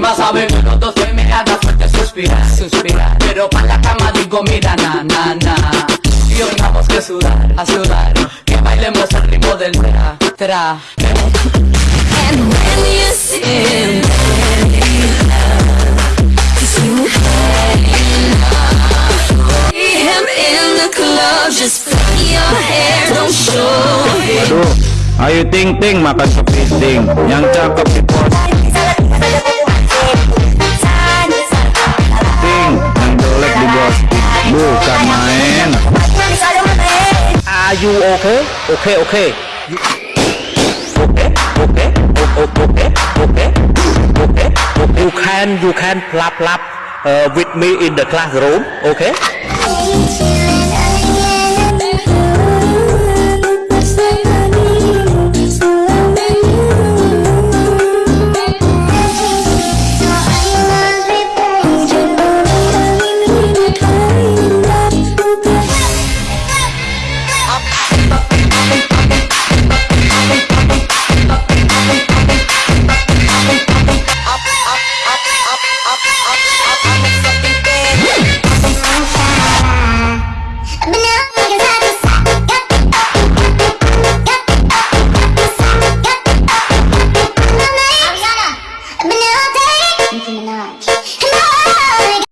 más saben que los dos me fuerte suspirar, suspirar. Pero para la cama digo mira na na na. Y hoy vamos que sudar, a sudar. Que bailemos al ritmo del tra tra. And when you see him, cause you see him in the club, just flip your hair, don't show it. Aduh, ayo ting ting makan kepiting. Yang cakep di pos Are you okay? Okay, okay. You... Okay, okay, o- o- okay, okay, okay, okay. You can, you can plap plap uh, with me in the classroom, okay? Okay.